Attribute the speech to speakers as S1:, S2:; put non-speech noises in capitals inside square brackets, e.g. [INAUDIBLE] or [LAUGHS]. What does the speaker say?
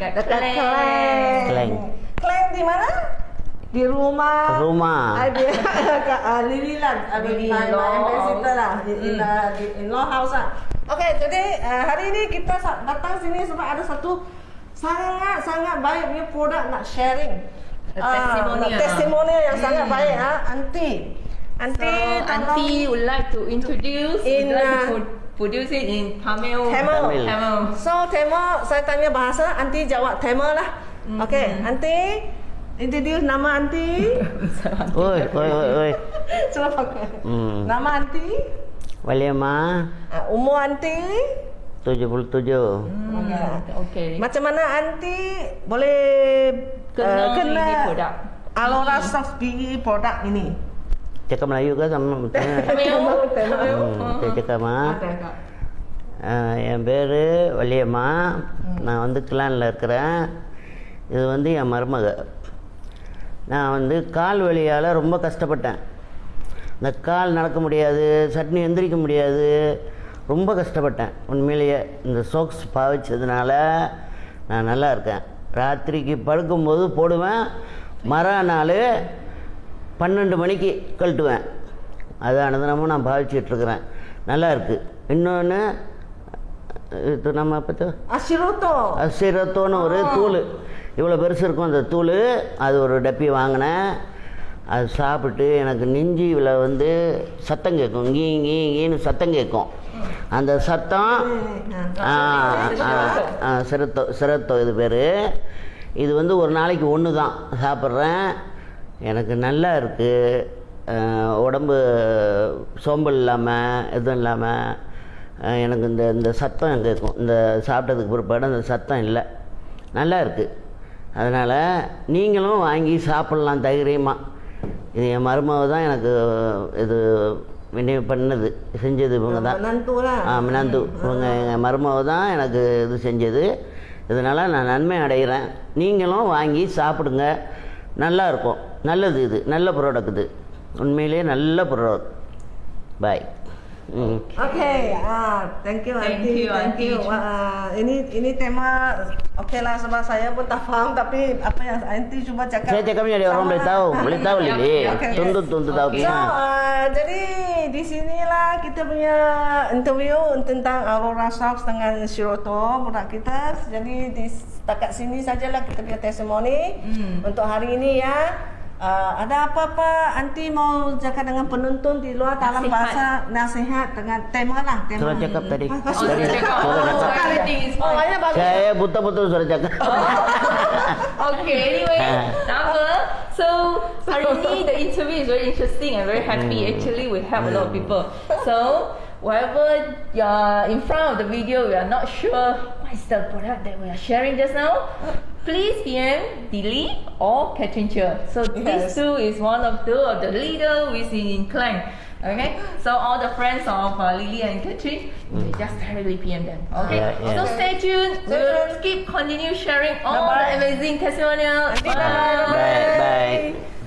S1: dekat
S2: Dekat
S1: Klang.
S2: Klang.
S3: Klang.
S2: Klang di mana? Di rumah.
S3: Rumah.
S2: Ada [LAUGHS] kat uh, Lily. Ada
S1: Lily
S2: my,
S1: in-law
S2: my ambassador lah. Di in, uh, di in-law house lah. Okey, jadi uh, hari ini kita datang sini sebab ada satu sangat-sangat baik punya produk nak sharing. Ah,
S1: testimonial.
S2: nak testimonial yang sangat
S1: Hmm.
S2: baik ha. Aunty. Aunty,
S1: So, would like to introduce,
S2: In,
S1: would like to pro- produce it in Tamil.
S2: Tamil.
S3: Tamil.
S1: Tamil.
S2: So Tema saya tanya bahasa, Aunty jawab Tema lah.
S1: Mm-hmm.
S2: Okey, Aunty introduce nama Aunty. [LAUGHS]
S3: Oi, oi, oi, oi. [LAUGHS]
S2: Cuba pakai.
S3: Hmm.
S2: Nama Aunty,
S3: Waliama
S2: uh, umur Aunty.
S3: 77.
S1: Hmm, okay.
S2: Macam mana Aunty boleh
S1: Kenal
S2: uh,
S1: ini produk.
S2: Alora Soft BE produk ini?
S3: Cakap Melayu ke sama [LAUGHS] saya cakap மா
S1: Ada kak.
S3: ஆஹ், என் பேர் வள்ளியம்மா நான் வந்து கிளானில் இருக்கிறேன். இது வந்து என் மருமக. நான் வந்து கால் வலியால் ரொம்ப கஷ்டப்பட்டேன். இந்த கால் நடக்க முடியாது சட்னி எந்திரிக்க முடியாது. ரொம்ப கஷ்டப்பட்டேன். உண்மையிலேயே இந்த சோக்ஸ் பாவிச்சதுனால நான் நல்லா இருக்கேன். ராத்திரிக்கு படுக்கும்போது போடுவேன். மறுநாள் பன்னெண்டு மணிக்கு கழட்டுவேன். அது அனுதினமும் நான் பாவிச்சிட்டு இருக்கிறேன் நல்லா இருக்குது இன்னொன்று இது நம்ம பற்றி
S2: Ashiroto.
S3: அசிரத்தோன்னு ஒரு தூள். இவ்வளோ பெருசு இருக்கும் அந்த தூள். அது ஒரு டப்பி வாங்கினேன். அது சாப்பிட்டு எனக்கு நெஞ்சியில் வந்து சத்தம் கேட்கும். கீ கீ கீன்னு சத்தம் கேட்கும். அந்த சத்தம் சிரத்தோ சிரத்தோ இது பேர். இது வந்து ஒரு நாளைக்கு ஒன்று தான் சாப்பிட்றேன். எனக்கு நல்லா இருக்குது உடம்பு சோம்பல் இல்லாமல் எதுவும் இல்லாமல் எனக்கு இந்த இந்த சத்தம் கேட்கும் இந்த சாப்பிட்டதுக்கு பிற்பாடு அந்த சத்தம் இல்லை. நல்லா இருக்குது அதனால் நீங்களும் வாங்கி சாப்பிட்லாம் தைரியமாக இது என் மருமக தான் எனக்கு இது விநியோகம் பண்ணது. செஞ்சது இவங்க தான். ஆ மினாந்து. இவங்க எங்கள் மருமக தான் எனக்கு இது செஞ்சது. இதனால் நான் நன்மை அடைகிறேன். நீங்களும் வாங்கி சாப்பிடுங்க. நல்லா இருக்கும். நல்லது இது நல்ல ப்ராடக்ட் இது உண்மையிலேயே நல்ல ப்ராடக்ட் பாய் ம்
S2: Okay, ah, thank you
S1: Thank
S2: Aunty.
S1: you,
S2: thank you.
S1: Aunty.
S2: Wah, ini ini tema okay lah sebab saya pun tak faham tapi apa yang Aunty cuba cakap.
S3: Saya cakapnya dia orang boleh tahu, boleh tahu
S1: Ya,
S3: Lili.
S1: ya, okay. [LAUGHS]
S3: Tuntut tuntut tahu
S1: Okay.
S2: So,
S3: pihak.
S2: uh, jadi di sinilah kita punya interview tentang Aurora Socks dengan Shiroto produk kita. Jadi di setakat sini sajalah kita punya testimoni
S1: Hmm.
S2: untuk hari ini ya. Uh, ada apa-apa Anti mau cakap dengan penonton di luar dalam
S1: Nasihat.
S2: bahasa nasihat dengan tema lah tema.
S3: Surat cakap tadi.
S2: Ah,
S1: Oh,
S3: Tadi surat
S1: Oh,
S3: cakap.
S2: Oh, banyak bagus.
S3: Saya betul-betul surat cakap. [LAUGHS]
S1: okay, anyway,
S3: Ah.
S1: number. So hari ini [LAUGHS] the interview is very interesting and very happy. Actually, we help a lot of people. So whatever you're in front of the video, we are not sure what is the product that we are sharing just now. Please PM Dilly or Catherine Chia. So
S2: Yes.
S1: these two is one of two of the leader within in Clang. Okay, so all the friends of uh, Lily and Catherine, you just directly PM them. Okay,
S3: Yeah, yeah.
S1: so stay tuned.
S2: Stay
S1: We'll
S2: tuned.
S1: keep continue sharing all
S2: Bye-bye.
S1: the amazing testimonial.
S2: Bye-bye.
S3: Bye bye.